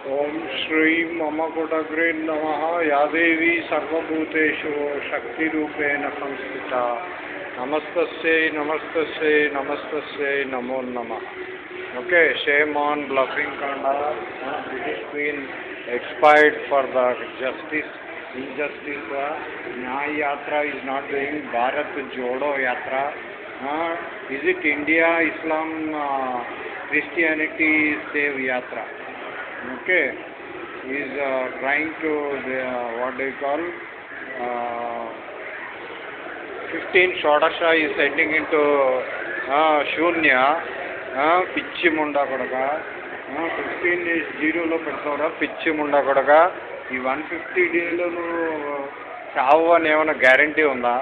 ओम श्री मम कुटग्रे नम। या देवी सर्वूतेषु शक्ति संस्थिता। नमस्त नमस्त नमस्त नमो नम। Okay shame on bluffing Kanda expired for the justice in justice Nyay Yatra is not doing Bharat Jodo Yatra is it India Islam Christianity save Yatra Okay. Is is uh, trying to, the, what do you call, uh, 15 Shodasha is into uh, Shunya, uh, పిచ్చి ముండా కొడక fifteen days జీరోలో పెడతావురా పిచ్చి ముండా కొడక ఈ one fifty డేలో నువ్వు చావు అని ఏమైనా గ్యారంటీ ఉందా?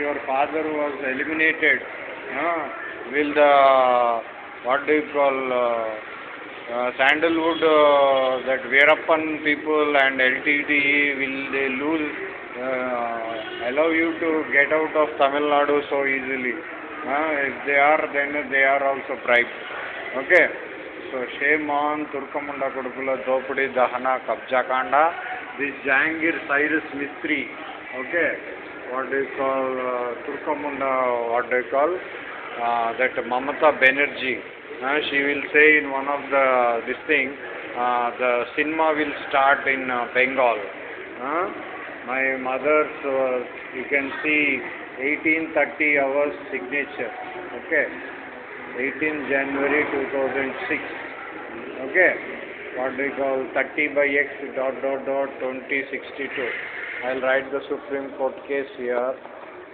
Your father was eliminated will the what do call Uh, sandalwood, uh, that Veerappan people and LTD will they lose, uh, allow you to get out of Tamil Nadu so easily. Uh, if they are, then they are also bribed. Okay. So shame on Turkamunda Kudukula Dopudi Dahana Kabja Kanda. This Jangir Cyrus Mistry. Okay. What they call uh, Turkamunda, what they call uh, that Mamata Banerjee. Uh, she will say in one of the this thing, uh, the cinema will start in uh, Bengal. My mother's, uh, you can see 1830 hours signature. Okay. 18 January 2006. Okay. What do you call 30 by X dot dot dot 2062. I'll write the Supreme Court case here.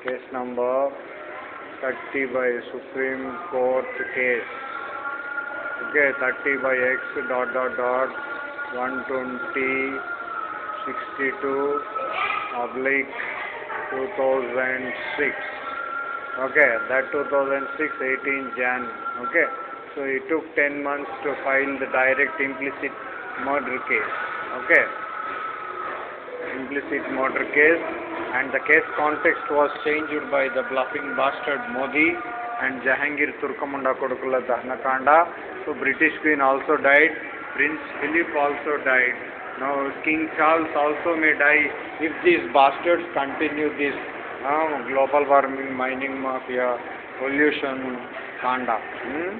Case number 30 by Supreme Court case. Okay. 30 by X dot dot dot 120 62 oblique 2006 okay that 2006 18 jan. Okay so it took 10 months to file the direct implicit murder case. Okay implicit murder case. And the case context was changed by the bluffing bastard modi and jahangir turkamunda kodukula dahnakanda so british queen also died. Prince philip also died. Now king charles also may die. If these bastards continue this uh, global warming mining mafia pollution kanda. Hmm?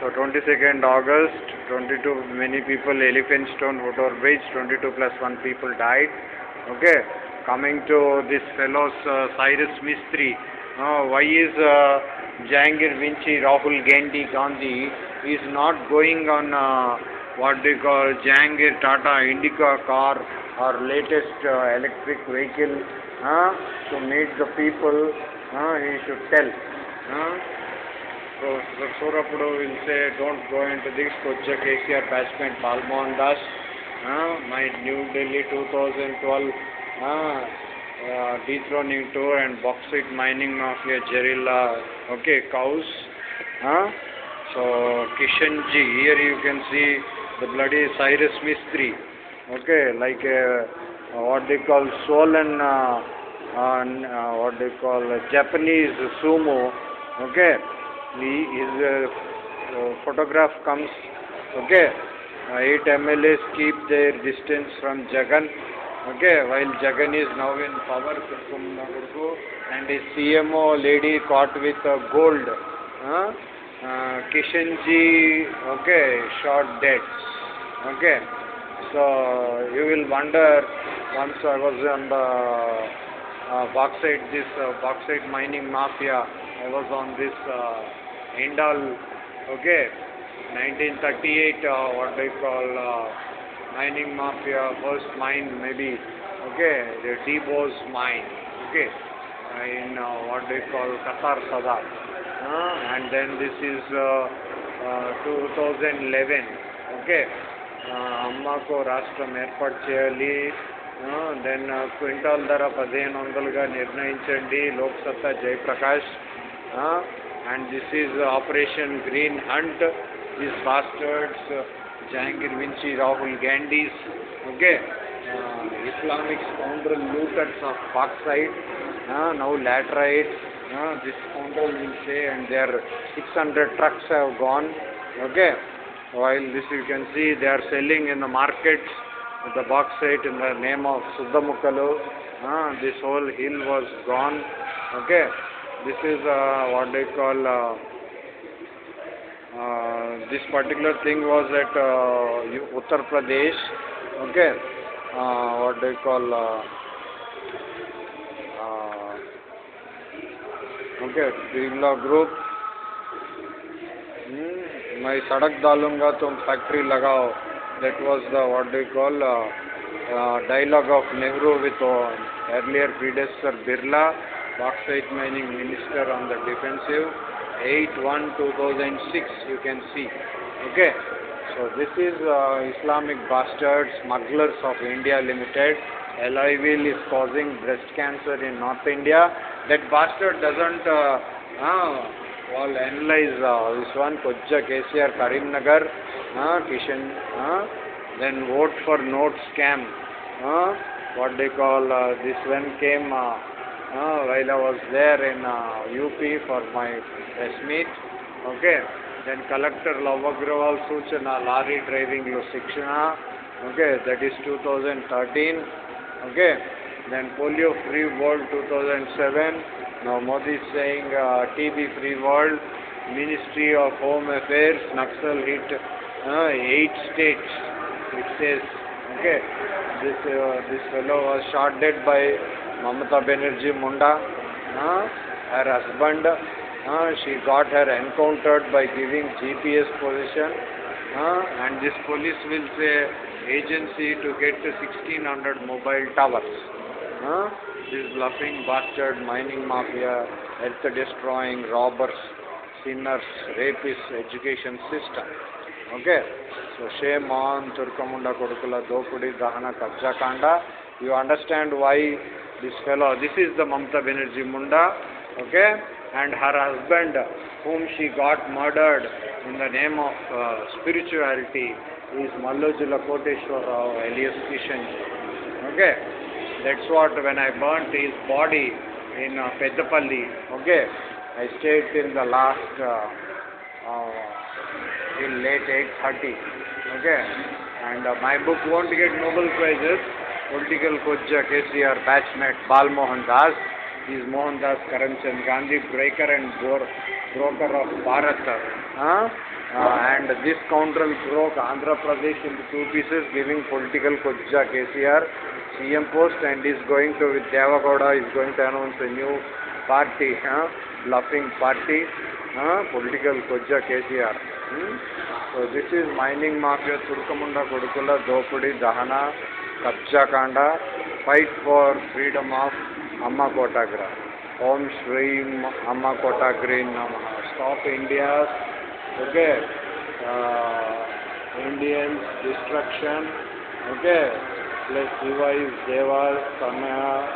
so 22nd august 22 many people elephant stone motor bridge 22 plus 1 people died. Okay? Coming to this fellow's uh, cyrus Mistry. uh, why is uh, jahangir vinci rahul gandhi gandhi is not going on uh, what they call jahangir tata indica car or latest uh, electric vehicle uh, to meet the people uh, he should tell uh, so Surapudu will say don't go into this Koja KCR Bashment Balmohan Das uh, my New Delhi 2012 uh, uh, dethroning tour and bauxite mining of mafia Jerilla okay cows uh, so Kishanji here you can see the bloody Cyrus Mistry. Okay like uh, what they call swollen uh, uh, what they call Japanese sumo. Okay he, his uh, photograph comes. Okay uh, eight MLAs keep their distance from Jagan okay while Jagan is now in power and his CMO lady caught with uh, gold uh, uh, okay shot dead okay. So you will wonder once I was on the uh, bauxite this uh, bauxite mining mafia I was on this uh, Indal okay. 1938 uh, what they call uh, mining mafia first mine maybe okay the Debo's mine okay uh, in uh, what they call Qatar Sadar uh, and then this is uh, uh, 2011 okay అమ్మకు రాష్ట్రం ఏర్పాటు చేయాలి then quintal ధర పదిహేను వందలుగా నిర్ణయించండి Loksatta Jayaprakash and this is operation green hunt this bastards Jahangir Vinci, Rahul Gandhis, okay, uh, Islamic scoundrel looters of bauxite, uh, now laterites, uh, this scoundrel will say, and their 600 trucks have gone, okay, while this you can see they are selling in the markets the bauxite in the name of Suddhamukalu, uh, this whole hill was gone, okay, this is uh, what they call. Uh, this particular thing was at uh, Uttar Pradesh. Okay, uh, what they call. Uh, uh, okay, Group. Hmm, मैं सड़क डालूँगा तुम factory लगाओ that was the what do you call uh, uh, dialogue of Nehru with uh, earlier predecessor Birla bauxite mining minister on the defensive 8-1-2006 you can see. Okay. So this is uh, Islamic bastards smugglers of India limited. Alivil is causing breast cancer in North India. That bastard doesn't uh, uh, well analyze uh, this one Kojja KCR Karimnagar uh, Kishan uh, then vote for note scam. Uh, what they call uh, this one came uh, uh, while I was there in uh, UP for my test meet. Okay. Then Collector Love Agrawal Suchana Lorry Driving Sikshana. Okay. That is 2013. Okay. Then Polio Free World 2007. Now Modi is saying uh, TB Free World. Ministry of Home Affairs, Naxal hit uh, eight states. It says, okay, this uh, this fellow was shot dead by mamata banerjee munda uh, her husband uh, she got her encountered by giving gps position uh, and this police will say agency to get 1600 mobile towers Huh? This bluffing bastard mining mafia, earth destroying robbers, sinners, rapists, education system. Okay? So shame on Turkamunda Kodukula Dopudi Dahana Kabja Kanda. You understand why this fellow, this is the Mamta Banerjee Munda, okay? And her husband, whom she got murdered in the name of uh, spirituality, is Mallojula Koteshwar Rao alias Kishanji. Okay? That's what when I burnt his body in uh, Peddapalli, okay, I stayed till the last, uh, uh, late 8.30, okay, and uh, my book won't get Nobel Prizes, political coach KCR batchmate Balmohan Das is Mohandas Karamchand Gandhi breaker and broker of Bharat and this counter broke Andhra Pradesh in two pieces giving political कोच्जा KCR CM post and is going to with Devegowda is going to announce a new party bluffing party political कोच्जा KCR so this is mining mafia Turkamunda कोड़कुला दोपड़ी दहना For freedom of Amma Kotagra. Om Shri Amma Kotagri Namaha. Stop India's okay uh, Indians destruction okay plus Shiva is Deva Samaya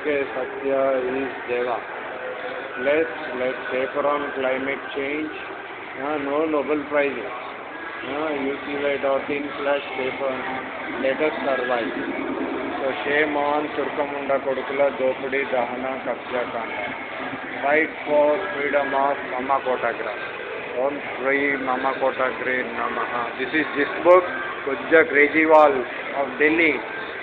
okay Satya is Deva let's let's paper on climate change uh, no Nobel Prizes uh, UCY.in slash paper let us survive so shame on Turkamunda Kodukula Dopudi Dahana Kabja Kanda fight for freedom of Amma Kotagra Om Shri Mama Kotagre Namaha. This is this book, Kujja Grejewal of Delhi.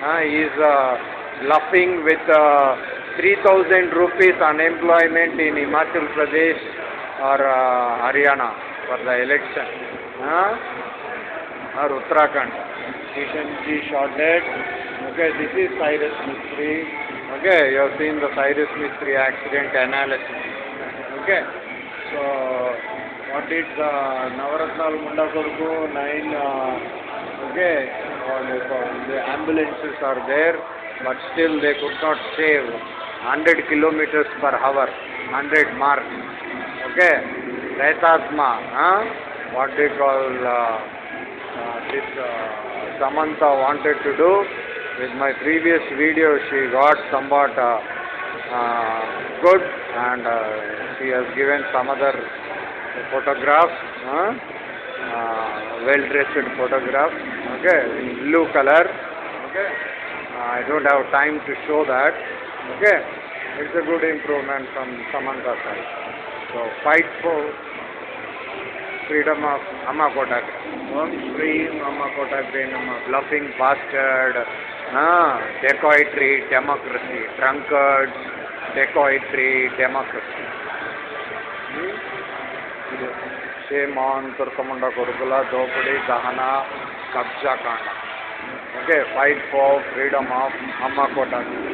Uh, he is uh, bluffing with uh, 3000 rupees unemployment in Himachal Pradesh or uh, Haryana for the election. Or Uttarakhand. Kishanji shot dead. Okay, this is Cyrus Mistry. Okay, you have seen the Cyrus Mistry accident analysis. Okay, so what did the Navaratnal Munda Koruku, nine, uh, okay, the ambulances are there, but still they could not save 100 kilometers per hour, 100 mark, okay, Pretatma, huh? what they call, uh, uh, this uh, Samantha wanted to do, with my previous video she got somewhat uh, uh, good and uh, she has given some other photographs, uh, uh, well-dressed photographs, okay, in blue color, okay. Uh, I don't have time to show that, okay. It's a good improvement from Samantha side. So fight for freedom of Amma Kotakre. Om Shri Amma Kotakre Nama. Bluffing bastard. Ah, dacoitry, democracy. Drunkards, dacoitry, democracy. Hmm? Shame on Turkamunda Kurukula, Dopadi, Dahana, Kabja Kanda. Okay, fight for freedom of Amma Kotakre.